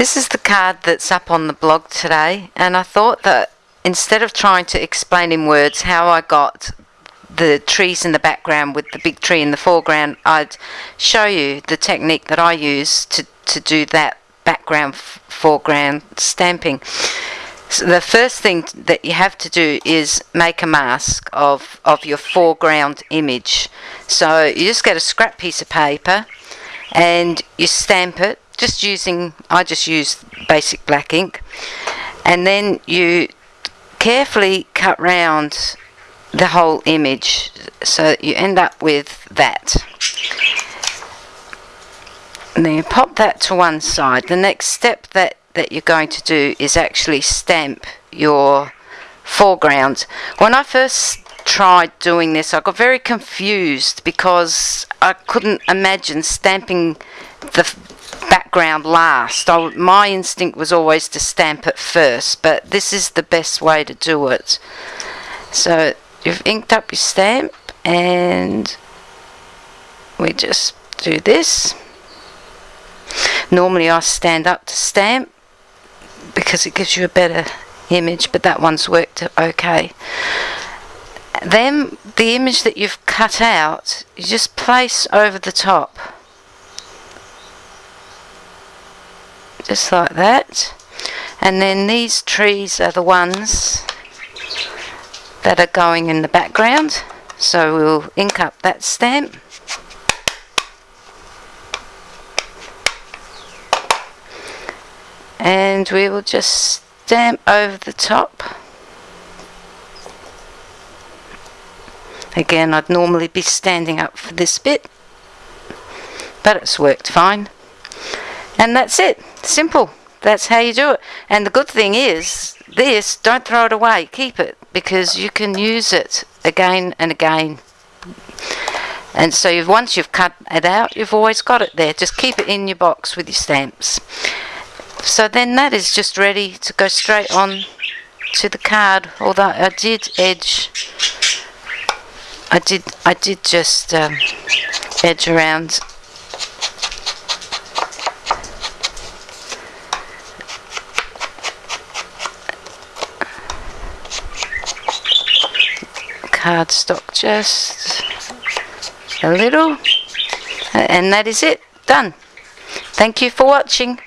This is the card that's up on the blog today, and I thought that instead of trying to explain in words how I got the trees in the background with the big tree in the foreground, I'd show you the technique that I use to, to do that background foreground stamping. So the first thing that you have to do is make a mask of, of your foreground image. So you just get a scrap piece of paper and you stamp it just using, I just use basic black ink and then you carefully cut round the whole image so you end up with that. And then you pop that to one side. The next step that that you're going to do is actually stamp your foreground. When I first tried doing this I got very confused because I couldn't imagine stamping the background last. I, my instinct was always to stamp it first but this is the best way to do it. So you've inked up your stamp and we just do this. Normally I stand up to stamp because it gives you a better image but that one's worked okay then the image that you've cut out you just place over the top just like that. And then these trees are the ones that are going in the background. So we'll ink up that stamp. And we will just stamp over the top. Again I'd normally be standing up for this bit but it's worked fine. And that's it simple. That's how you do it. And the good thing is this don't throw it away. Keep it because you can use it again and again. And so you've, once you've cut it out you've always got it there. Just keep it in your box with your stamps. So then that is just ready to go straight on to the card. Although I did edge I did I did just um, edge around cardstock just a little and that is it. Done. Thank you for watching